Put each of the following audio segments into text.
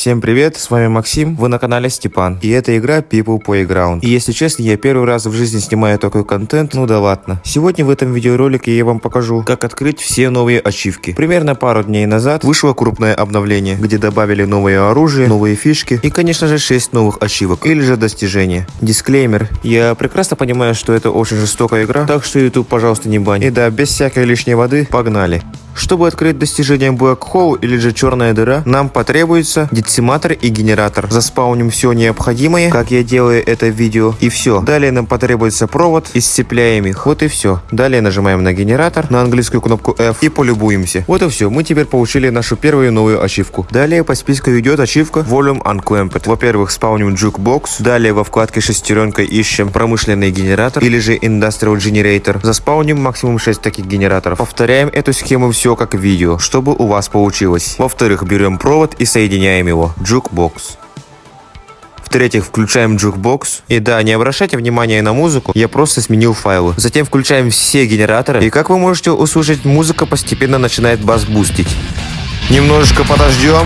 Всем привет, с вами Максим, вы на канале Степан, и это игра People Playground. И если честно, я первый раз в жизни снимаю такой контент, ну да ладно. Сегодня в этом видеоролике я вам покажу, как открыть все новые ачивки. Примерно пару дней назад вышло крупное обновление, где добавили новое оружие, новые фишки и, конечно же, 6 новых ачивок, или же достижения. Дисклеймер, я прекрасно понимаю, что это очень жестокая игра, так что YouTube, пожалуйста, не бань. И да, без всякой лишней воды, погнали. Чтобы открыть достижение Black Hole или же черная дыра, нам потребуется дециматор и генератор. Заспауним все необходимое, как я делаю это видео, и все. Далее нам потребуется провод и сцепляем их. Вот и все. Далее нажимаем на генератор, на английскую кнопку F и полюбуемся. Вот и все. Мы теперь получили нашу первую новую ачивку. Далее по списку идет ачивка Volume Unclamped. Во-первых, спауним Jukebox. Далее во вкладке шестеренка ищем промышленный генератор или же Industrial Generator. Заспауним максимум 6 таких генераторов. Повторяем эту схему все как в видео, чтобы у вас получилось. Во-вторых, берем провод и соединяем его. Jukebox. В-третьих, включаем джукбокс. И да, не обращайте внимания на музыку, я просто сменил файлы. Затем включаем все генераторы. И как вы можете услышать, музыка постепенно начинает бас-бустить. Немножечко подождем.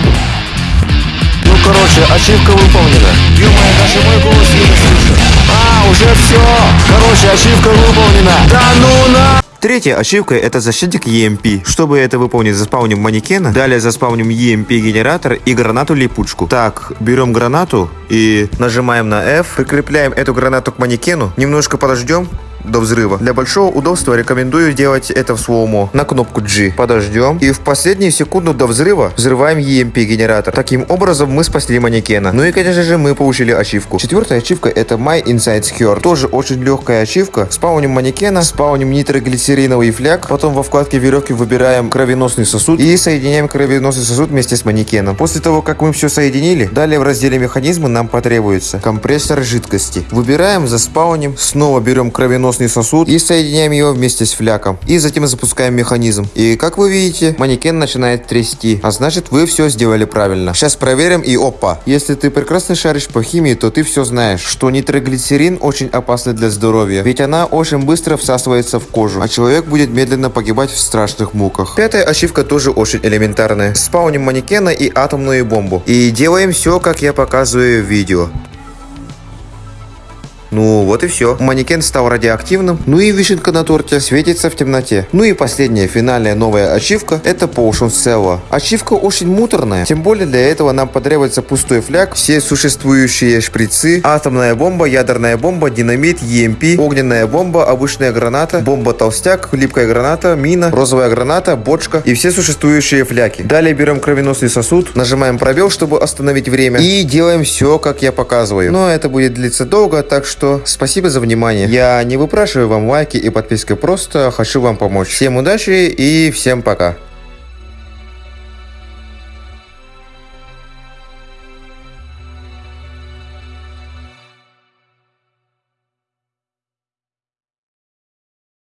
Ну, короче, ачивка выполнена. ё даже мой голос еле слышно. А, уже все. Короче, ачивка выполнена. Да ну на... Третья ачивка это защитник EMP. Чтобы это выполнить, заспауним манекена, далее заспауним EMP генератор и гранату липучку. Так, берем гранату и нажимаем на F, прикрепляем эту гранату к манекену, немножко подождем, до взрыва. Для большого удобства рекомендую делать это в слоумо. На кнопку G. Подождем. И в последнюю секунду до взрыва взрываем EMP генератор. Таким образом мы спасли манекена. Ну и конечно же мы получили ачивку. Четвертая ачивка это My Inside Secure. Тоже очень легкая ачивка. Спауним манекена, спауним нитроглицериновый фляг. Потом во вкладке веревки выбираем кровеносный сосуд и соединяем кровеносный сосуд вместе с манекеном. После того как мы все соединили, далее в разделе механизмы нам потребуется компрессор жидкости. Выбираем, заспауним, снова берем кровеносный кровеносный сосуд и соединяем его вместе с фляком. И затем запускаем механизм. И как вы видите, манекен начинает трясти. А значит вы все сделали правильно. Сейчас проверим и опа. Если ты прекрасно шаришь по химии, то ты все знаешь, что нитроглицерин очень опасный для здоровья. Ведь она очень быстро всасывается в кожу, а человек будет медленно погибать в страшных муках. Пятая ошибка тоже очень элементарная. Спауним манекена и атомную бомбу. И делаем все, как я показываю в видео. Ну, вот и все. Манекен стал радиоактивным, ну и вишенка на торте светится в темноте. Ну и последняя финальная новая ачивка это Potion Cell. Ачивка очень муторная, тем более для этого нам потребуется пустой фляг, все существующие шприцы, атомная бомба, ядерная бомба, динамит, EMP, огненная бомба, обычная граната, бомба-толстяк, липкая граната, мина, розовая граната, бочка и все существующие фляги. Далее берем кровеносный сосуд, нажимаем пробел, чтобы остановить время и делаем все, как я показываю. Но это будет длиться долго, так что что спасибо за внимание. Я не выпрашиваю вам лайки и подписки, просто хочу вам помочь. Всем удачи и всем пока.